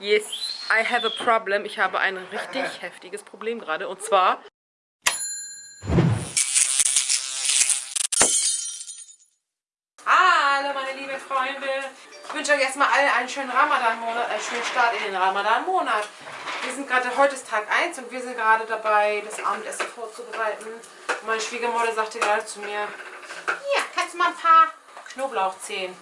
Yes, I have a problem. Ich habe ein richtig heftiges Problem gerade. Und zwar... Hallo meine lieben Freunde. Ich wünsche euch erstmal alle einen schönen Ramadan-Monat, einen schönen Start in den Ramadan-Monat. Wir sind gerade, heute ist Tag 1 und wir sind gerade dabei, das Abendessen vorzubereiten. Und meine Schwiegermutter sagte gerade zu mir, hier, kannst du mal ein paar Knoblauchzehen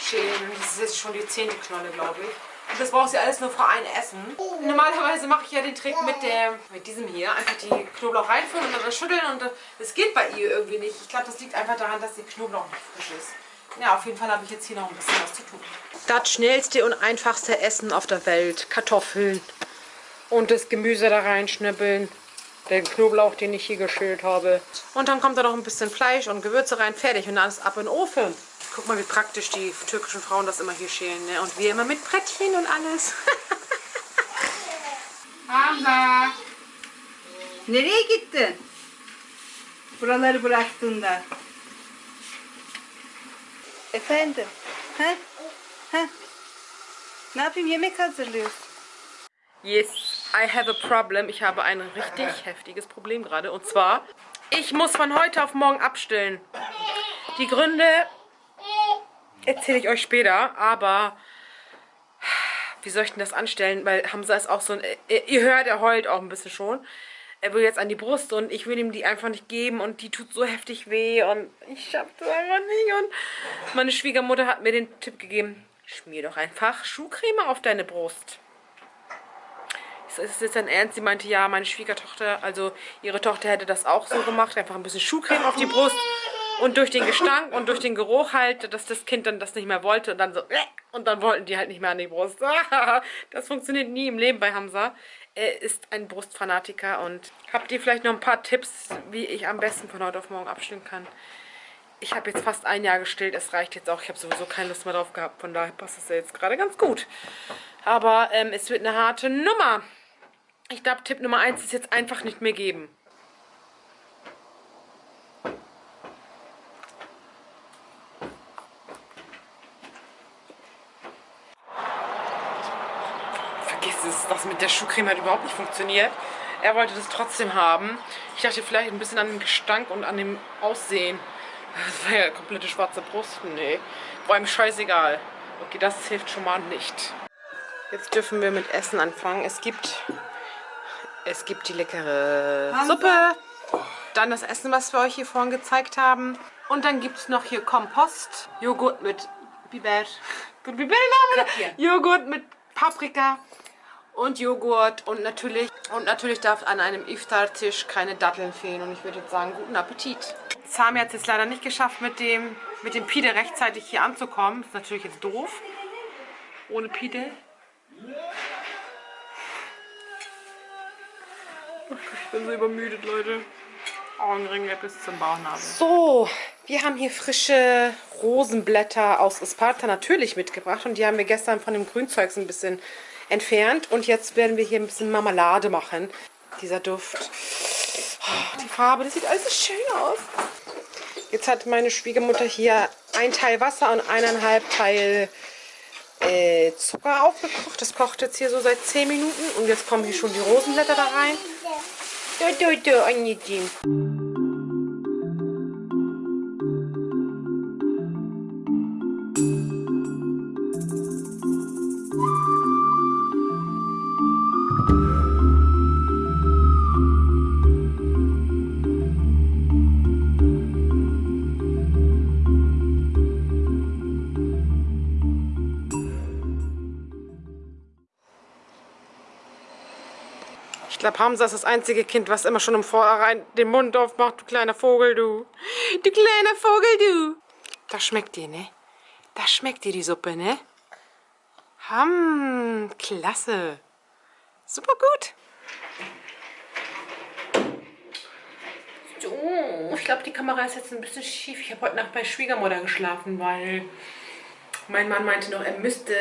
schälen. Das ist jetzt schon die zehnte Knolle, glaube ich. Und das braucht sie alles nur für ein Essen. Normalerweise mache ich ja den Trick mit, der, mit diesem hier. Einfach die Knoblauch reinfüllen und dann schütteln und das geht bei ihr irgendwie nicht. Ich glaube, das liegt einfach daran, dass der Knoblauch nicht frisch ist. Ja, auf jeden Fall habe ich jetzt hier noch ein bisschen was zu tun. Das schnellste und einfachste Essen auf der Welt. Kartoffeln und das Gemüse da reinschnippeln. Den Knoblauch, den ich hier geschält habe. Und dann kommt da noch ein bisschen Fleisch und Gewürze rein. Fertig und dann ist ab in den Ofen. Guck mal, wie praktisch die türkischen Frauen das immer hier schälen. Ne? Und wir immer mit Brettchen und alles. Hamza. Nereye gittin? Buraları bıraktığında. Efendim? Ha? Ha? Ne yapayım? Yemek hazırlıyorsun. Yes, I have a problem. Ich habe ein richtig heftiges Problem gerade. Und zwar, ich muss von heute auf morgen abstillen. Die Gründe erzähle ich euch später, aber wie soll ich denn das anstellen? Weil Hamza ist auch so ein, ihr hört, er heult auch ein bisschen schon. Er will jetzt an die Brust und ich will ihm die einfach nicht geben und die tut so heftig weh und ich schaff das einfach nicht. Und meine Schwiegermutter hat mir den Tipp gegeben, schmier doch einfach Schuhcreme auf deine Brust. Ist das jetzt ein Ernst? Sie meinte, ja, meine Schwiegertochter, also ihre Tochter hätte das auch so gemacht, einfach ein bisschen Schuhcreme auf die Brust und durch den Gestank und durch den Geruch halt, dass das Kind dann das nicht mehr wollte und dann so, äh, und dann wollten die halt nicht mehr an die Brust. Das funktioniert nie im Leben bei Hamza. Er ist ein Brustfanatiker und habt ihr vielleicht noch ein paar Tipps, wie ich am besten von heute auf morgen abstillen kann? Ich habe jetzt fast ein Jahr gestillt, es reicht jetzt auch. Ich habe sowieso keine Lust mehr drauf gehabt, von daher passt es ja jetzt gerade ganz gut. Aber ähm, es wird eine harte Nummer. Ich glaube, Tipp Nummer 1 ist jetzt einfach nicht mehr geben. es, das mit der Schuhcreme hat überhaupt nicht funktioniert. Er wollte das trotzdem haben. Ich dachte vielleicht ein bisschen an dem Gestank und an dem Aussehen. Das war ja komplette schwarze Brust. Nee, war ihm scheißegal. Okay, das hilft schon mal nicht. Jetzt dürfen wir mit Essen anfangen. Es gibt, es gibt die leckere Suppe. Dann das Essen, was wir euch hier vorhin gezeigt haben. Und dann gibt es noch hier Kompost. Joghurt mit Biber. Biber Joghurt mit Paprika und Joghurt und natürlich und natürlich darf an einem Iftar-Tisch keine Datteln fehlen und ich würde jetzt sagen, guten Appetit. Sami hat es jetzt leider nicht geschafft, mit dem, mit dem Pide rechtzeitig hier anzukommen. Ist natürlich jetzt doof. Ohne Pide. Ich bin so übermüdet, Leute. Augenringe bis zum Bauchnabel. So, wir haben hier frische Rosenblätter aus Esparta natürlich mitgebracht und die haben wir gestern von dem Grünzeugs ein bisschen entfernt. Und jetzt werden wir hier ein bisschen Marmelade machen. Dieser Duft. Oh, die Farbe, das sieht alles so schön aus. Jetzt hat meine Schwiegermutter hier ein Teil Wasser und eineinhalb Teil äh, Zucker aufgekocht. Das kocht jetzt hier so seit 10 Minuten. Und jetzt kommen hier schon die Rosenblätter da rein. Du, du, du, glaube, Hamza ist das einzige Kind, was immer schon im Vorhinein den Mund aufmacht. Du kleiner Vogel, du. Du kleiner Vogel, du. Das schmeckt dir, ne? Das schmeckt dir, die Suppe, ne? Ham, klasse. Super gut. So, ich glaube, die Kamera ist jetzt ein bisschen schief. Ich habe heute Nacht bei Schwiegermutter geschlafen, weil mein Mann meinte noch, er müsste,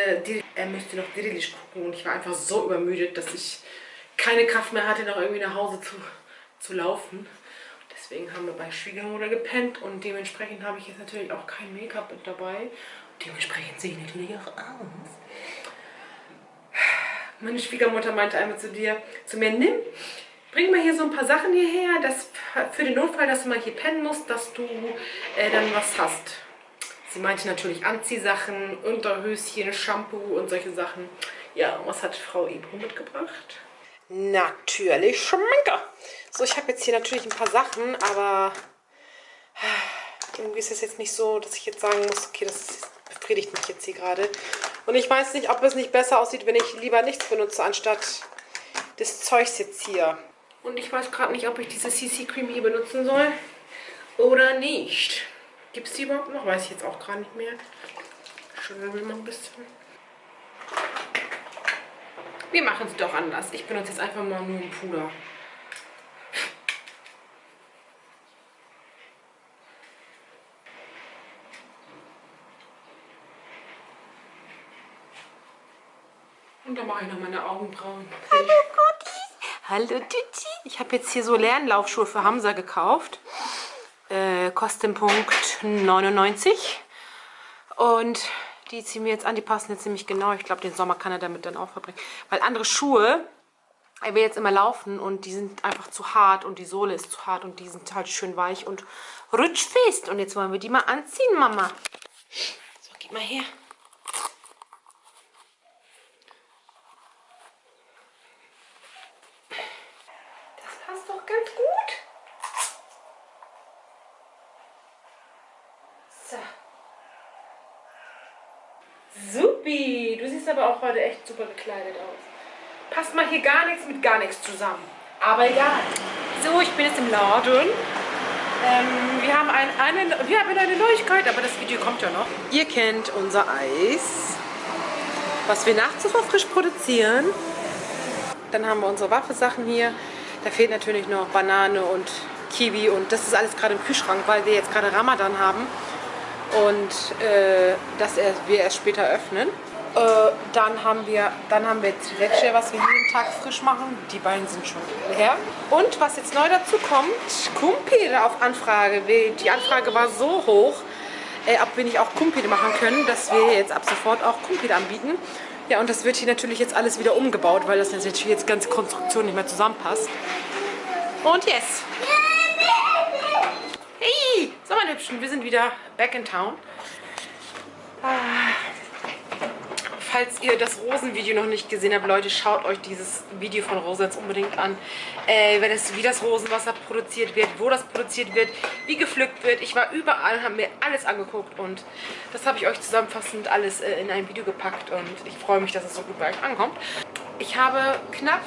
er müsste noch Dirilisch gucken. Und ich war einfach so übermüdet, dass ich keine Kraft mehr hatte, noch irgendwie nach Hause zu, zu laufen. Deswegen haben wir bei Schwiegermutter gepennt und dementsprechend habe ich jetzt natürlich auch kein Make-up mit dabei. Dementsprechend sehe ich natürlich auch aus. Meine Schwiegermutter meinte einmal zu dir, zu mir, nimm, bring mal hier so ein paar Sachen hierher, dass für den Notfall, dass du mal hier pennen musst, dass du äh, dann was hast. Sie meinte natürlich Anziehsachen, Unterhöschen, Shampoo und solche Sachen. Ja, was hat Frau Ebro mitgebracht? Natürlich Schminke. So, ich habe jetzt hier natürlich ein paar Sachen, aber irgendwie ist es jetzt nicht so, dass ich jetzt sagen muss, okay, das befriedigt mich jetzt hier gerade. Und ich weiß nicht, ob es nicht besser aussieht, wenn ich lieber nichts benutze, anstatt des Zeugs jetzt hier. Und ich weiß gerade nicht, ob ich diese CC Cream hier benutzen soll oder nicht. Gibt es die überhaupt noch? Weiß ich jetzt auch gar nicht mehr. Schön mal ein bisschen. Wir machen es doch anders. Ich benutze jetzt einfach mal nur ein Puder. Und dann mache ich noch meine Augenbrauen. Hallo Gottis. Hallo Tützi. Ich habe jetzt hier so Lernlaufschuhe für Hamza gekauft. Äh, Kostenpunkt 99. Und die ziehen wir jetzt an. Die passen jetzt ziemlich genau. Ich glaube, den Sommer kann er damit dann auch verbringen. Weil andere Schuhe, er will jetzt immer laufen und die sind einfach zu hart und die Sohle ist zu hart und die sind halt schön weich und rutschfest. Und jetzt wollen wir die mal anziehen, Mama. So, gib mal her. Supi, du siehst aber auch heute echt super gekleidet aus. Passt mal hier gar nichts mit gar nichts zusammen. Aber egal. So, ich bin jetzt im Laden. Ähm, wir, haben ein, eine, wir haben eine Neuigkeit, aber das Video kommt ja noch. Ihr kennt unser Eis, was wir nachts so frisch produzieren. Dann haben wir unsere Waffesachen hier. Da fehlt natürlich noch Banane und Kiwi und das ist alles gerade im Kühlschrank, weil wir jetzt gerade Ramadan haben und äh, dass wir erst später öffnen. Äh, dann haben wir dann haben wir Leche, was wir jeden Tag frisch machen. Die beiden sind schon leer. Und was jetzt neu dazu kommt, Kumpire auf Anfrage. Die Anfrage war so hoch, äh, ob wir nicht auch Kumpire machen können, dass wir jetzt ab sofort auch Kumpire anbieten. Ja, und das wird hier natürlich jetzt alles wieder umgebaut, weil das natürlich jetzt ganz Konstruktion nicht mehr zusammenpasst. Und yes! Hey, so meine Hübschen, wir sind wieder back in town. Ah, falls ihr das Rosenvideo noch nicht gesehen habt, Leute, schaut euch dieses Video von Rosa jetzt unbedingt an. Äh, wenn wie das Rosenwasser produziert wird, wo das produziert wird, wie gepflückt wird. Ich war überall, habe mir alles angeguckt und das habe ich euch zusammenfassend alles äh, in ein Video gepackt und ich freue mich, dass es so gut bei euch ankommt. Ich habe knapp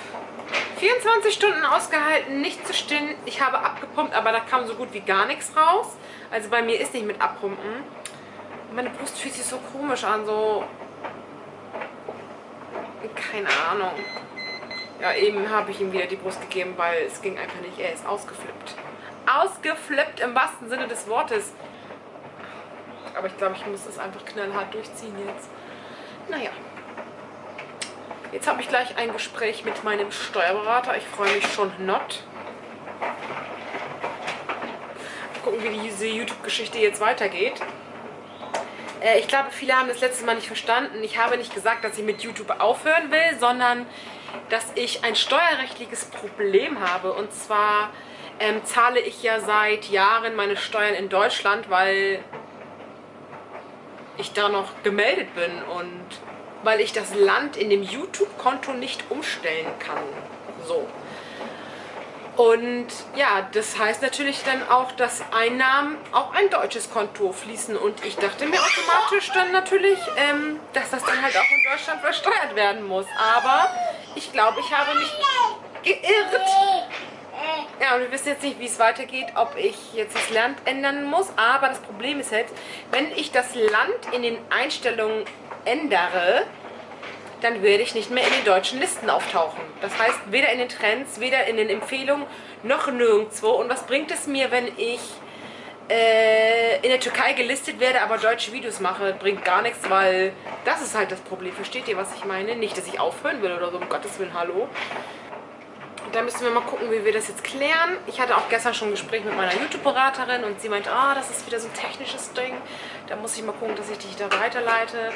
24 Stunden ausgehalten, nicht zu stillen. Ich habe abgepumpt, aber da kam so gut wie gar nichts raus. Also bei mir ist nicht mit abpumpen. Meine Brust fühlt sich so komisch an, so... Keine Ahnung. Ja, eben habe ich ihm wieder die Brust gegeben, weil es ging einfach nicht. Er ist ausgeflippt. Ausgeflippt im wahrsten Sinne des Wortes. Aber ich glaube, ich muss das einfach knallhart durchziehen jetzt. Naja. Jetzt habe ich gleich ein Gespräch mit meinem Steuerberater. Ich freue mich schon not. Gucken, wie diese YouTube-Geschichte jetzt weitergeht. Äh, ich glaube, viele haben das letzte Mal nicht verstanden. Ich habe nicht gesagt, dass ich mit YouTube aufhören will, sondern dass ich ein steuerrechtliches Problem habe. Und zwar ähm, zahle ich ja seit Jahren meine Steuern in Deutschland, weil ich da noch gemeldet bin und weil ich das Land in dem YouTube-Konto nicht umstellen kann. So. Und ja, das heißt natürlich dann auch, dass Einnahmen auf ein deutsches Konto fließen. Und ich dachte mir automatisch dann natürlich, ähm, dass das dann halt auch in Deutschland versteuert werden muss. Aber ich glaube, ich habe mich geirrt. Ja, und wir wissen jetzt nicht, wie es weitergeht, ob ich jetzt das Land ändern muss. Aber das Problem ist halt, wenn ich das Land in den Einstellungen ändere, dann werde ich nicht mehr in den deutschen Listen auftauchen. Das heißt, weder in den Trends, weder in den Empfehlungen, noch nirgendwo. Und was bringt es mir, wenn ich äh, in der Türkei gelistet werde, aber deutsche Videos mache? Bringt gar nichts, weil das ist halt das Problem. Versteht ihr, was ich meine? Nicht, dass ich aufhören will oder so, um Gottes Willen, hallo. Da müssen wir mal gucken, wie wir das jetzt klären. Ich hatte auch gestern schon ein Gespräch mit meiner YouTube-Beraterin und sie meint, ah, oh, das ist wieder so ein technisches Ding. Da muss ich mal gucken, dass ich dich da weiterleite.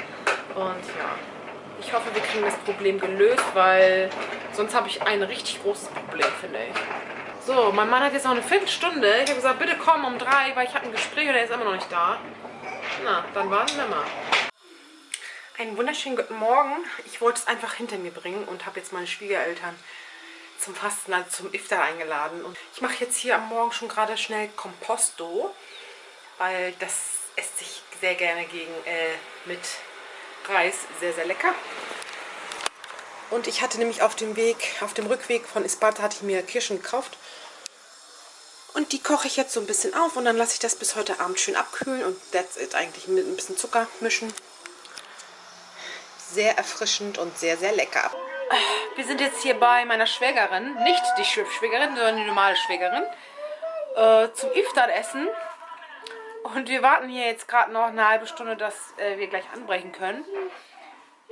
Und ja, Ich hoffe, wir kriegen das Problem gelöst, weil sonst habe ich ein richtig großes Problem, finde ich. So, mein Mann hat jetzt noch eine Viertelstunde. Ich habe gesagt, bitte komm um drei, weil ich habe ein Gespräch und er ist immer noch nicht da. Na, dann warten wir mal. Einen wunderschönen guten Morgen. Ich wollte es einfach hinter mir bringen und habe jetzt meine Schwiegereltern zum Fasten, also zum Iftar eingeladen. Und ich mache jetzt hier am Morgen schon gerade schnell Composto, weil das esse ich sehr gerne gegen äh, mit Reis. Sehr, sehr lecker. Und ich hatte nämlich auf dem Weg, auf dem Rückweg von Isparta hatte ich mir Kirschen gekauft. Und die koche ich jetzt so ein bisschen auf und dann lasse ich das bis heute Abend schön abkühlen und that's it eigentlich mit ein bisschen Zucker mischen. Sehr erfrischend und sehr, sehr lecker. Wir sind jetzt hier bei meiner Schwägerin, nicht die Schwägerin, sondern die normale Schwägerin, äh, zum Iftar-Essen. Und wir warten hier jetzt gerade noch eine halbe Stunde, dass äh, wir gleich anbrechen können.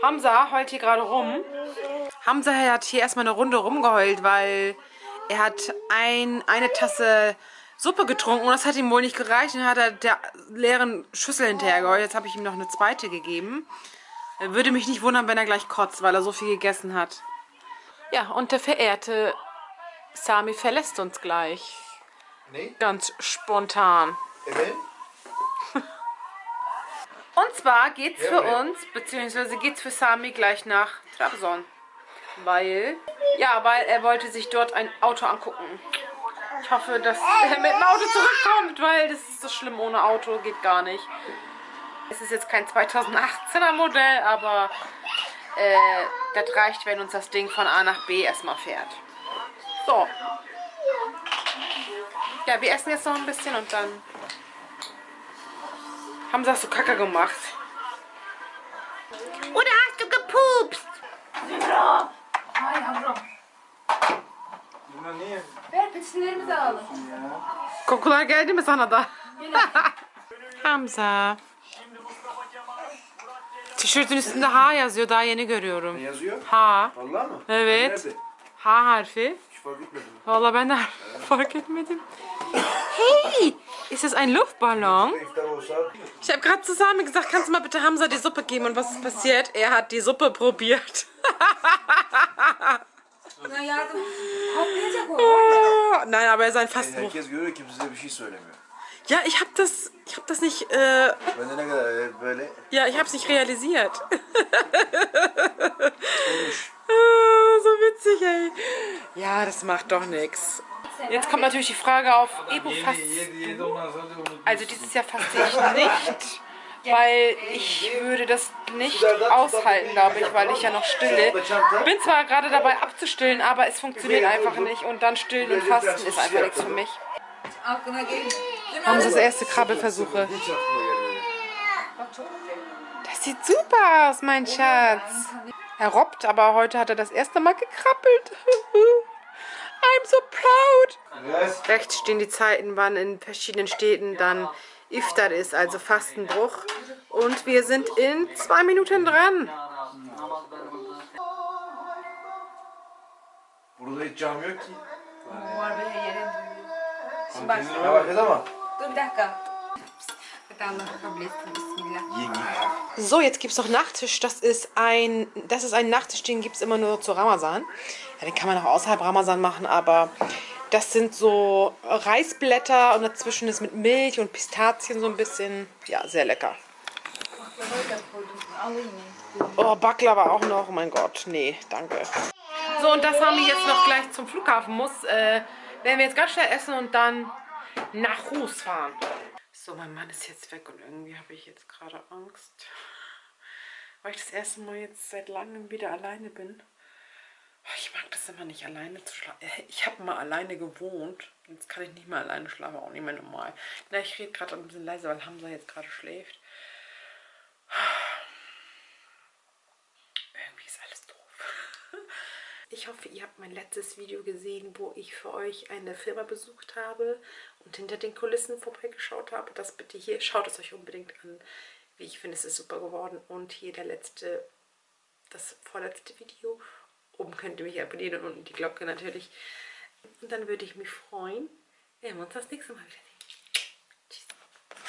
Hamza heult hier gerade rum. Hamza hat hier erstmal eine Runde rumgeheult, weil er hat ein, eine Tasse Suppe getrunken und das hat ihm wohl nicht gereicht. Und dann hat er der leeren Schüssel hinterher geheult. Jetzt habe ich ihm noch eine zweite gegeben. Er würde mich nicht wundern, wenn er gleich kotzt, weil er so viel gegessen hat. Ja, und der verehrte Sami verlässt uns gleich. Nee, Ganz spontan. evet. Und zwar geht's für uns, beziehungsweise geht's für Sami gleich nach Trabzon. Weil, ja, weil er wollte sich dort ein Auto angucken. Ich hoffe, dass er mit dem Auto zurückkommt, weil das ist so schlimm ohne Auto, geht gar nicht. Es ist jetzt kein 2018er Modell, aber äh, das reicht, wenn uns das Ding von A nach B erstmal fährt. So. Ja, wir essen jetzt noch ein bisschen und dann haben sie das so kacke gemacht. Oder hast du gepupst? Ver peçetelerimizi alalım. Kokular geldi mi sana da? Hamza. Tişörtün üstünde H yazıyor. Daha yeni görüyorum. Ne yazıyor? H. Vallahi mı? Evet. Nerede? H harfi. Hiç fark etmedim. Vallahi ben de fark etmedim. Hey! Ist das ein Luftballon? Ich habe gerade zusammen gesagt, kannst du mal bitte Hamza die Suppe geben? Und was ist passiert? Er hat die Suppe probiert. Ya yardım. Patlayacak o. Oh, Nein, aber er ist ein şey söylemiyor. Ja, ich habe das, ich habe das nicht, äh, ne e, ja, ich habe es nicht realisiert. Ah, so witzig, ey. Ja, das macht doch nichts. Jetzt kommt natürlich die Frage auf Ebu-Fast. Also dieses Jahr faste ich nicht, weil ich würde das nicht aushalten, glaube ich, weil ich ja noch stille. Bin zwar gerade dabei abzustillen, aber es funktioniert einfach nicht und dann stillen und fasten ist einfach nichts für mich. Haben Sie das erste Krabbelversuche? Das sieht super aus, mein Schatz. Er robbt, aber heute hat er das erste Mal gekrabbelt. I'm so proud. Yes. Rechts stehen die Zeiten, wann in verschiedenen Städten dann Iftar ist, also Fastenbruch. Und wir sind in zwei Minuten dran. Burada hiç cam yok ki. Var böyle yere. Şimdi bak. Ne ama? Dur bir dakika. So, jetzt gibt es noch Nachtisch. Das ist ein, das ist ein Nachtisch, den gibt es immer nur zu Ramazan. Ja, den kann man auch außerhalb Ramazan machen, aber das sind so Reisblätter und dazwischen ist mit Milch und Pistazien so ein bisschen, ja, sehr lecker. Oh, Baklava auch noch. Oh mein Gott, nee, danke. So, und das haben wir jetzt noch gleich zum Flughafen muss, äh, werden wir jetzt ganz schnell essen und dann nach Rus fahren. So, mein Mann ist jetzt weg und irgendwie habe ich jetzt gerade Angst, weil ich das erste Mal jetzt seit langem wieder alleine bin. Ich mag das immer nicht, alleine zu schlafen. Ich habe mal alleine gewohnt. Jetzt kann ich nicht mehr alleine schlafen, auch nicht mehr normal. Na, ich rede gerade ein bisschen leiser, weil Hamza jetzt gerade schläft. Irgendwie ist alles doof. Ich hoffe, ihr habt mein letztes Video gesehen, wo ich für euch eine Firma besucht habe und hinter den Kulissen vorbeigeschaut habe. Das bitte hier, schaut es euch unbedingt an. Wie ich finde, es ist super geworden. Und hier der letzte, das vorletzte Video. Oben könnt ihr mich abonnieren und unten die Glocke natürlich. Und dann würde ich mich freuen, wenn wir uns das nächste Mal wieder